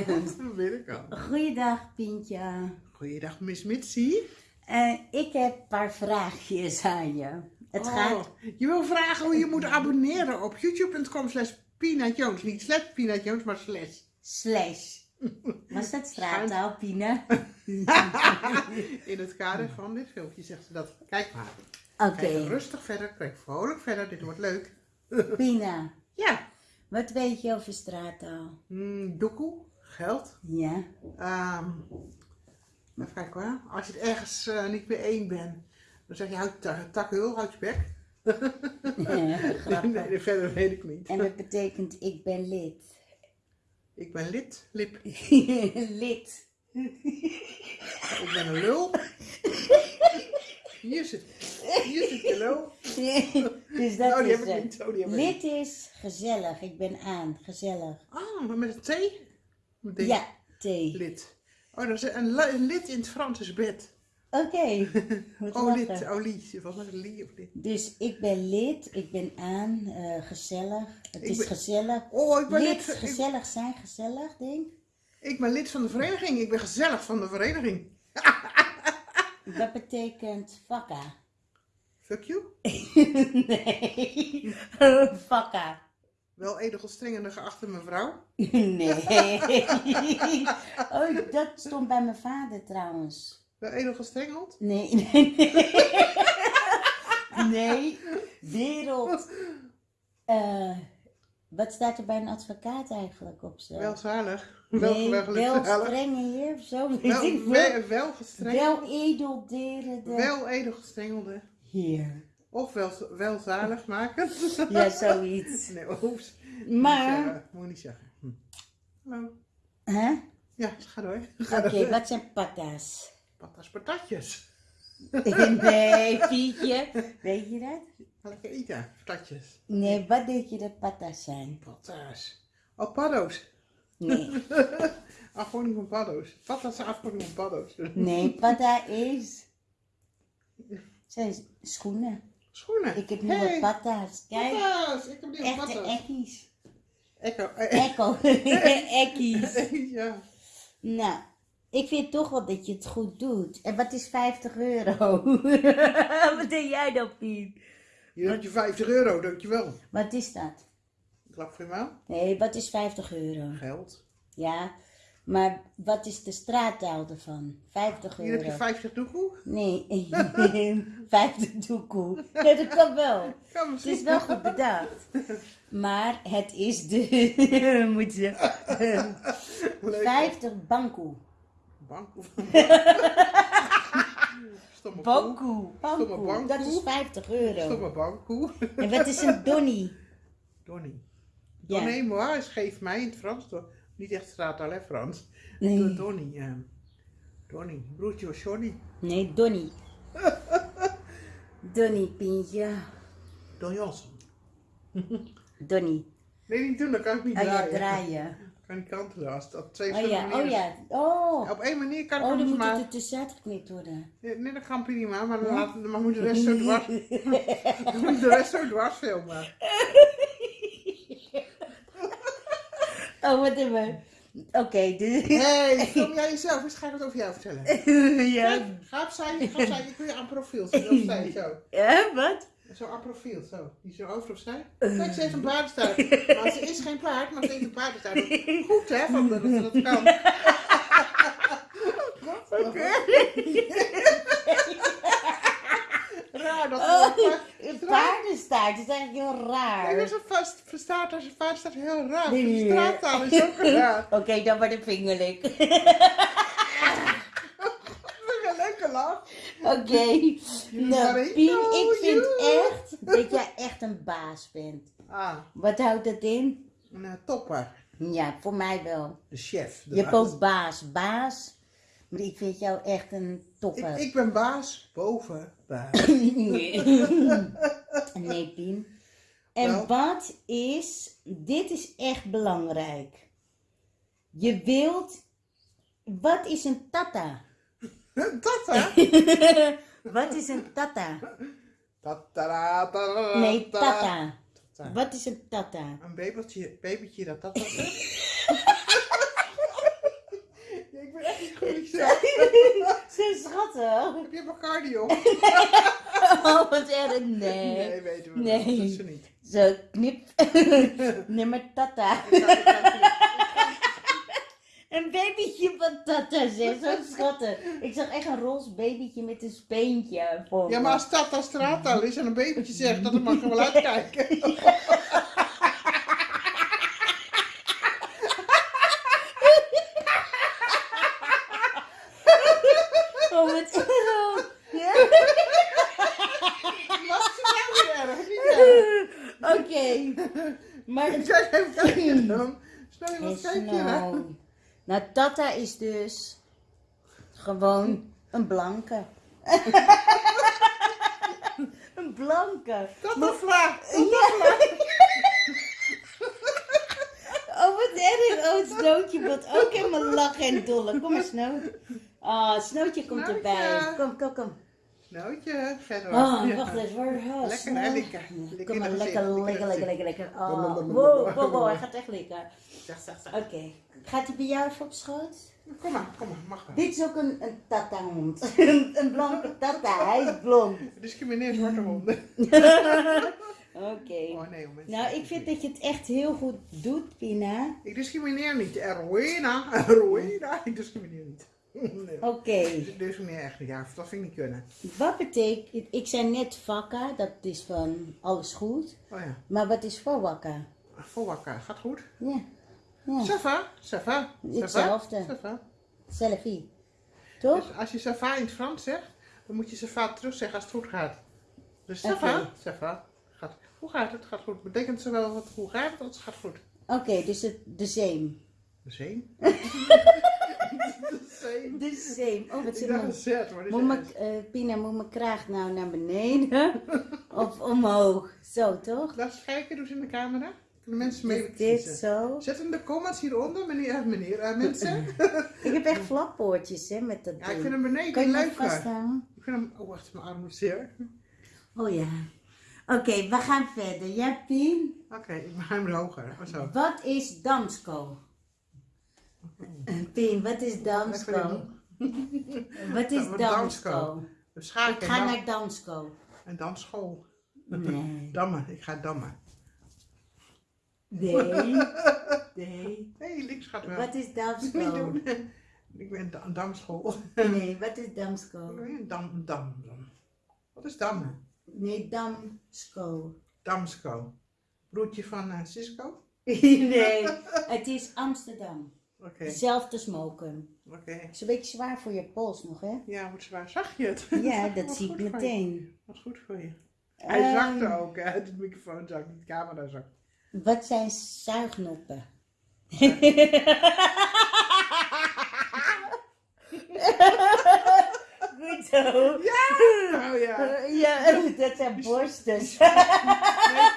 Dat weet ik al. Goeiedag, Pientje. Goeiedag, Miss Mitsie. Eh, ik heb een paar vraagjes aan je. Het Oh, gaat... Je wil vragen hoe je moet abonneren op youtube.com slash Pina Jones. Niet slash Pina Jones, maar slash. Slash. Was dat straattaal, Pina? In het kader van dit filmpje zegt ze dat. Kijk maar. Oké, Kijk rustig verder, kijk vrolijk verder, dit wordt leuk. Pina. Ja. Wat weet je over straattaal? Mm, doekoe, geld. Ja. Ehm even kijken hoor. Als je het ergens eh, niet mee één bent, dan zeg je houd takhul, houd je bek. Grappig. nee, verder weet ik niet. En dat betekent ik ben lid. Ik ben lid, lip. lid. Ik ben een lul. Hier zit, hier zit je lul. dus dat Oh, die is heb ik niet. Oh, die heb ik Lid niet. is gezellig. Ik ben aan. Gezellig. Ah, maar met een T? Ja, thee. Lid. Oh, dat is een, li- een lid in het Frans is bed. Oké. Oh, lid. Oh, lied. Wat was? Lied of lid? Dus ik ben lid, ik ben aan, eh, gezellig. Het Ik is ben- gezellig. Oh, ik ben lid, lid. Gezellig zijn, gezellig, denk ik ben lid van de vereniging. Ik ben gezellig van de vereniging. Dat betekent vakka. Fuck you. nee. vakka. Wel edelgestrengende geachte mevrouw. nee. oh, dat stond bij mijn vader trouwens. Wel edelgestrengeld. Nee, nee, nee. nee. Wereld. Eh, wat staat er bij een advocaat eigenlijk op zo? Welzalig. Wel, nee, wel, strenge heer of zo. Wel, wel, wel gestrengeld. Wel edelderende Wel edelgestrengelde. heer. Of wel, wel zalig maken. Ja, zoiets. Nee, oeps. Maar, Moet je niet zeggen. Hm. Hallo. hè? Ja, ga door. Oké, wat zijn patas? Patas patatjes. nee, Pietje. Weet je dat? Lekker eten. Patatjes. Nee, wat denk je dat patas zijn? Patas. Oh, paddo's. Nee, Afkorting van paddo's. Patas is afkorting van paddo's. nee, pata is... Zijn schoenen. Schoenen. Ik heb nieuwe Hey, patas. Kijk, Patas. Ik heb nieuwe echte patas. ekkies. Echo. eh, Ekko, ekkies. ja. Nou, ik vind toch wel dat je het goed doet. En wat is 50 euro? wat denk jij dan, Piet? Hier heb je 50 euro, dankjewel. Wat is dat? Klap voor je mouw. Nee, wat is 50 euro? Geld. Ja, maar wat is de straattaal ervan? 50 Hier heb je euro. 50 doekoe. Nee, 50 doekoe. Nee, dat kan wel. Kan Het is wel goed bedacht. Maar het is de, moet je, Leuk. 50 bankoe. Bankoe. Stomme Bankoe. bankoe. Dat is 50 euro. Stomme bankkoe. En wat is een donnie? Donnie. Ja. Donnie moi is geef mij in het Frans. toch? Niet echt straattaal hè Frans. Nee, Donnie. ja. Donnie. Broertje was Johnny. nee, donnie. Donnie, Pientje. Don Jansson. Donnie. Nee, niet doen. Dat kan ik niet Oh ja, draaien. draaien. kan niet kantelen. Als dat twee Oh ja, oh ja. Oh. Op één manier kan ik Oh, dan moet maar... het er tussenuit geknipt worden. Nee, nee, dat kan prima, maar dan, dan moet de rest zo dwars... dan moet de rest zo dwars filmen. Oh, wat hebben Oké, dus... Hé, film jij jezelf eens? Ga ik het over jou vertellen. ja. Ga opzij, ga opzij. Ik wil je aan profiel. Opzij, zo. Ja, wat? Zo aan profiel, zo. Die zo over opzij. Kijk, ze heeft een paardenstaart. Maar ze is geen paard, maar ze heeft een paardenstaart. Goed, hè, van de, dat dat kan. Oké. Raar dat Oh, paardenstaart, dat is eigenlijk heel Nee, dat raar. is een vast verstaat als staat heel raar. Nee. Straattaal is ook raar. Oké, dan wordt het vingerlijk. Een. Oké. Nou, Marie. Pien, ik vind echt dat jij echt een baas bent. Ah, Wat houdt dat in? een eh, topper. Ja, voor mij wel. De chef. de Je hebt ook baas. Baas. Maar ik vind jou echt een Ik, ik ben baas boven baas. Nee. nee, Pien. En wat is, dit is echt belangrijk. Je wilt, wat is een tata? Hè? wat is een tata? Tatara, tatara, Nee, tata. Tata. Wat is een tata? Een babytje, babytje dat dat was. Hè? schattig. Heb je Bacardi op? Oh, wat erg. Nee. Nee, weten we Nee. wel. Dat is ze niet. Zo, knip. Nummer tata. Een babytje van tata, zeg. Zo schattig. Ik zag echt een roze babytje met een speentje voor Ja, maar als dat als straattaal is en een babytje zegt, dat mag je wel uitkijken. Oh, wat erg. Ja? Wat is er nou weer erg? Niet Oké. Maar het Kijk even kijken dan. Snel, wat is kijk je hè? nou... Nou, tata is dus gewoon een blanke. een blanke. Een vla. Oh, wat erg. Oh, het snootje wordt ook helemaal lachen en dolle. Kom maar, Snoot. Ah, Snootje komt erbij. Kom, kom, kom. Snootje, verder. Oh, wacht eens. Waar oh, Lekker, hè, lekker. Lekker Kom maar, lekker, lekker, lekker lekker, lekker. Oh, wow, wow, wow, hij gaat echt lekker. Oké. Gaat hij bij jou even op schoot? Kom maar, kom maar, mag wel. Dit is ook een, een tata-hond. een, een blanke tata. Hij is blond. Discrimineer zwarte honden. Oké. Oh nee. Nou, ik vind dat je het echt heel goed doet, Pina. Ik discrimineer niet. Erwina, Erwina. Ik discrimineer niet. Nee. Oké. Ik discrimineer echt niet. Ja, dat vind ik niet kunnen. Wat betekent... Ik zei net vakka, dat is van alles goed. Oh ja. Maar wat is voor wakka? Vol wakker. Gaat goed? Ja. Ja. Safa, Safa. Hetzelfde. Safa. Selfie. Toch? Dus als je Safa in het Frans zegt, dan moet je Safa terug zeggen als het goed gaat. Dus Safa. Safa. Gaat, hoe gaat het? Gaat goed. Betekent zowel wat hoe gaat het als het gaat goed. Oké, dus het, de same. De zee? Same. Oh, wat Ik dacht een maar dit Moet is mijn, eh, Pina, moet mijn kraag nou naar beneden? of omhoog? Zo, toch? Laat eens kijken, doe ze in de camera. Kunnen mensen mee Is dit kiezen. zo? Zet in de comments hieronder, meneer, eh, meneer, eh, mensen. Ik heb echt flappoortjes, hè, met dat Ja, ik ding. vind hem beneden Kan je leuk. hem vasthouden? Ik vind hem, oh wacht, mijn arm moet zeer. Oh ja. Oké, we gaan verder. Ja, Pien? Oké, ik maak hem hoger. Oh, zo. Wat is Damsko? Eh, Pien, wat is Damsko? Wat is Damsko? Ga ik, ga naar Damsko. En dan school. Nee. Dammen, ik ga dammen. Nee. Nee. Links gaat wel. Wat is Damsko? doen. Ik ben da damschool. Nee, wat is Damsko? Dam, dam, dam. Wat is dammen? Nee, Damsko. Damsko. Broertje van eh, Cisco? Nee, het is Amsterdam. Oké, Dezelfde smoken. oké. Het is een beetje zwaar voor je pols nog, hè? Ja, wat zwaar. Zag je het? Ja, dat zie ik meteen. Wat goed voor je. Hij Ehm, zakte ook, hè? De microfoon zakt, de camera zakt. Wat zijn zuignoppen? Goed zo. Oh ja. Ja, dat zijn borsten. Nee,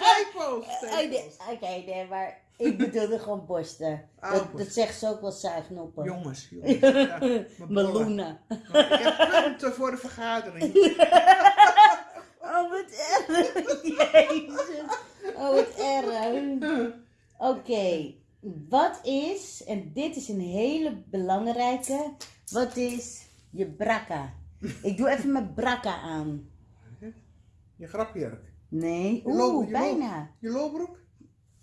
tepels. Oké, nee, maar ik bedoelde gewoon borsten. Oh, Dat, borsten. dat zegt ze ook wel zuignoppen. Jongens, jongens. Ja. Meloenen. Ik heb punten voor de vergadering. Oh, wat erg. Jezus. Oh, wat erg. Oké, wat is, en dit is een hele belangrijke, wat is je brakka? Ik doe even mijn brakka aan. Je grapjurk. Nee, oeh, bijna. Je lolbroek?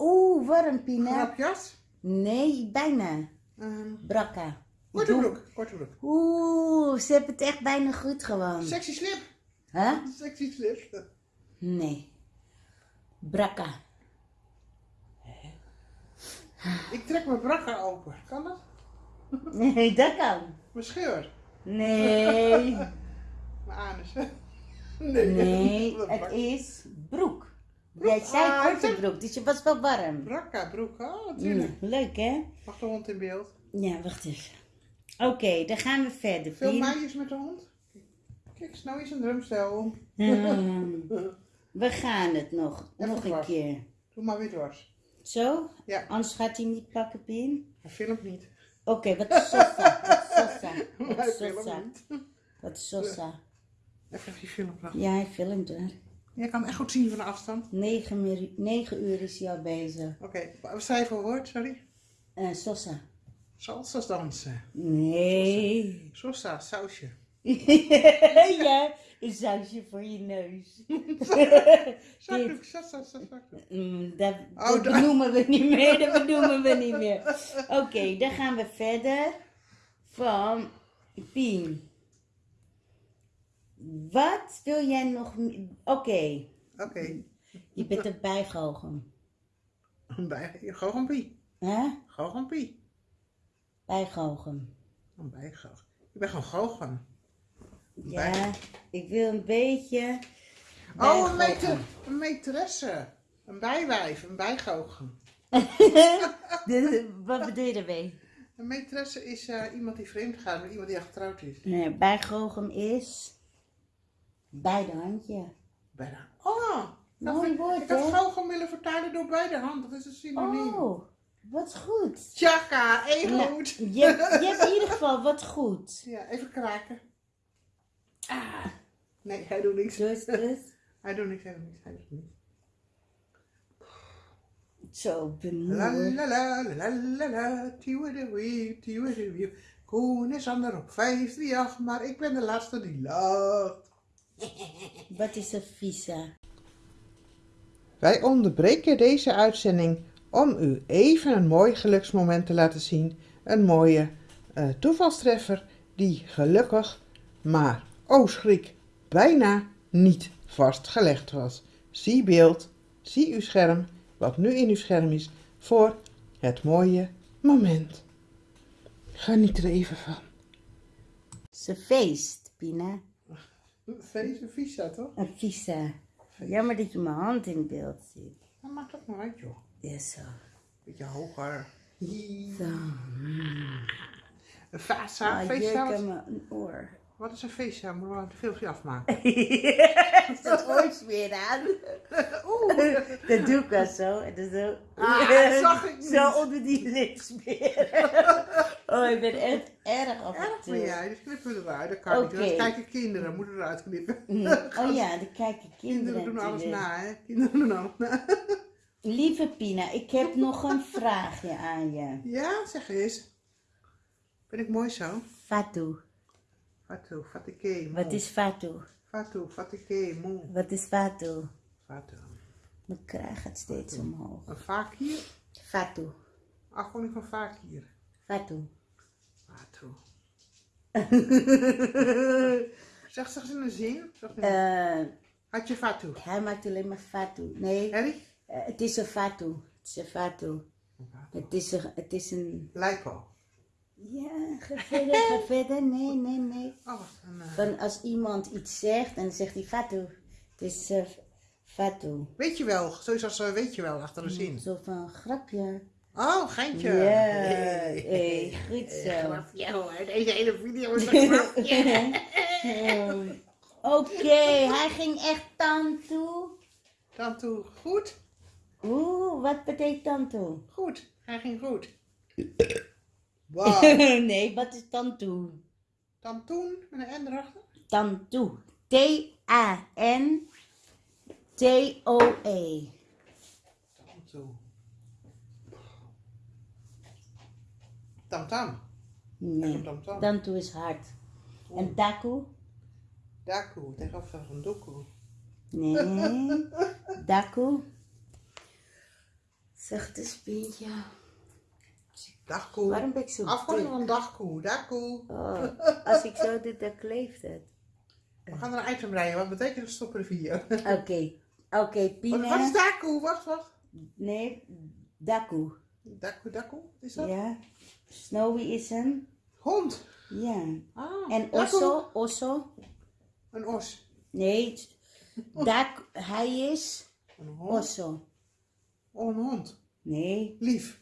Oeh, warm, Pina. Grapjas? Nee, bijna. Ehm Brakka. korte broek. Korte broek. Oeh, ze hebben het echt bijna goed gewoon. Sexy slip. Huh? Sexy slip. Nee. Brakka. Ik trek mijn brakka open. Kan dat? Nee, dat kan. Mijn scheur. Nee. Mijn anus. Nee, Wat het is broek. Jij zei Ah, korte broek, dus je was wel warm. Brakka broek. Oh, natuurlijk. Mm, leuk hè? Mag de hond in beeld? Ja, wacht even. Oké, dan gaan we verder. Veel meisjes met de hond? Kijk, Snow is een drumstel. Hmm, we gaan het nog. Even nog een dwars. keer. Doe maar weer dwars. Zo? Ja. Anders gaat hij niet pakken, Pien. Hij filmt niet. Oké, wat is sosa? Wat is sosa? Wat niet. Wat is sosa? Even die film Ja, hij filmt er. Je kan hem echt goed zien van de afstand. Negen, uur- negen uur is hij al bezig. Oké, wat zei je voor woord, sorry? Eh, sosa. Salsa's dansen. Nee. Sosa, sausje. ja, een sausje voor je neus. Zakdoek, zak, zak, zak, zakdoek. Mm, dat Oh, dat benoemen we niet meer, dat benoemen we niet meer. Oké, dan gaan we verder van Pien. Wat wil jij nog... Oké, Oké, je bent een bijgoochem. een bij, goochempie. Hè? Goochempie. Bijgoochem. Een bijgoochem. Ik ben gewoon goochem. Ja, ik wil een beetje... Oh, een, meter, een. Een bijwijf, een bijgoochem. Wat bedoel je daarmee? Een metresse is eh, iemand die vreemd gaat met iemand die al getrouwd is. Nee, bijgoochem is... Beide handje. Bijna. Oh, dat Mooi woord, ik had goochem willen vertalen door beide handen. Dat is een synoniem. Oh, wat goed. Tjaka, één Nou, goed. je, je hebt in ieder geval wat goed. Ja, even kraken. Ah. Nee, hij doet niks. Dus, dus. Hij doet niks, hij doet niks, hij doet niks. Zo benieuwd. la la la la la la. Koen is ander op 538, maar ik ben de laatste die lacht. Wat is een visa? Wij onderbreken deze uitzending om u even een mooi geluksmoment te laten zien. Een mooie eh, toevalstreffer die gelukkig, maar oh schrik, bijna niet vastgelegd was. Zie beeld, zie uw scherm, wat nu in uw scherm is, voor het mooie moment. Geniet er even van. Ze feest, Pina. Feest visa toch? Een visa. Jammer dat je mijn hand in beeld ziet. Dat maakt ook nog uit joh. Ja, zo. Beetje hoger. Zo. Een vasa, Ah, feestje. jeuk Wat, aan mijn oor. wat is een feestje? Moeten we een filmpje afmaken? Is dat ooit weer aan? Oeh. Dat doe ik wel zo. En dan zo. Ah, dat zag ik niet. Zo onder die lipsmeer. Oh, ik ben echt erg en Erg dus knippen we eruit. Dat kan niet. Dat kijken kinderen, moeten eruit knippen. Mm. Oh ja, dan kijken kinderen. Kinderen doen alles na, hè? Kinderen doen alles na. Lieve Pina, ik heb nog een vraagje aan je. Ja, zeg eens. Ben ik mooi zo? Fatou. Fatou, fatike. Wat is Fatou? Fatou, fatike. Wat is Fatou? Fatou. Mijn kraag gaat steeds omhoog. Een fakir? Fatou. Afkorting van fakir. Fatou. Zeg, zeg in een zin. Eh, Had je Fatou? hij maakt alleen maar Fatou. Nee, Harry? eh, het is een Fatou. Het is een Fatou. Het is een... Het is een... Lijpo. Ja, ga verder, ga verder. Nee, nee, nee. Oh. Een, eh, Van als iemand iets zegt en dan zegt hij Fatou. Het is Fatou. Weet je wel, zoiets als weet je wel achter een zin. Zo van grapje. Oh, geintje. Ja, Hey. hey, goed zo. Grapje hoor, deze hele video is een grapje. Oh. Oké, hij ging echt dan toe. Dan toe, goed? Oeh, wat betekent dan toe? Goed, hij ging goed. Wow. nee, wat is dan toe? Dan toen, met een N erachter. Dan toe. T-A-N-T-O-E. Dan toe. Tam tam. Nee, Tam tam. dan toe is hard. En daku? Daku, tegenover van doku. Nee. Daku? Zeg het eens, Pietje. Dagkoe. Waarom ben ik zo Afkorting van dagkoe, dagkoe. Oh, als ik zo doe, dan kleeft het. We gaan er een item rijden, wat betekent dat stoppen de video? Oké, oké, Pina. wat is daku? Wacht, wacht. Nee, Daku. Daku, daku, wat is dat? Ja. Snowy is een. Hond. Ja. Ah, En. Osso, Osso. Een os. Nee, t- Dak, hij is Een hond. Osso. Oh, een hond. Nee, Lief.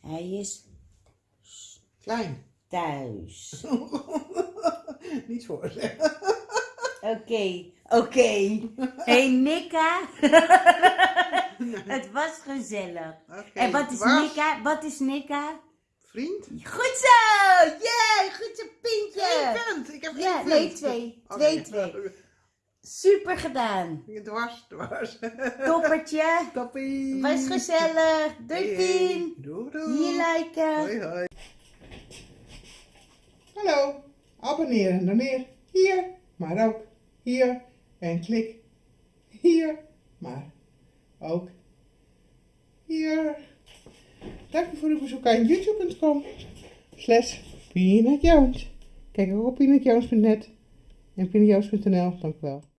hij is Klein. thuis. Niet voor zeggen. Oké, oké. Hey Nika. Het was gezellig. Oké, En wat is was Nika? Wat is Nika? Vriend? Goed zo! Yay, goed zo, Eén Pintje! punt. Ik heb Ja, één nee, punt. twee. Oh, Twee, nee. twee. Super gedaan. Dwars, dwars. Toppertje. Toppie. Was gezellig. Doei, Pien. Doei, doei. Hier liken. Hoi, hoi. Hallo. Abonneren, doneer. hier, maar ook hier. En klik hier, maar ook hier. Dank u voor uw bezoek aan youtube.com slash. Kijk ook op peanutjones.net en peanutjones.nl. Dank wel.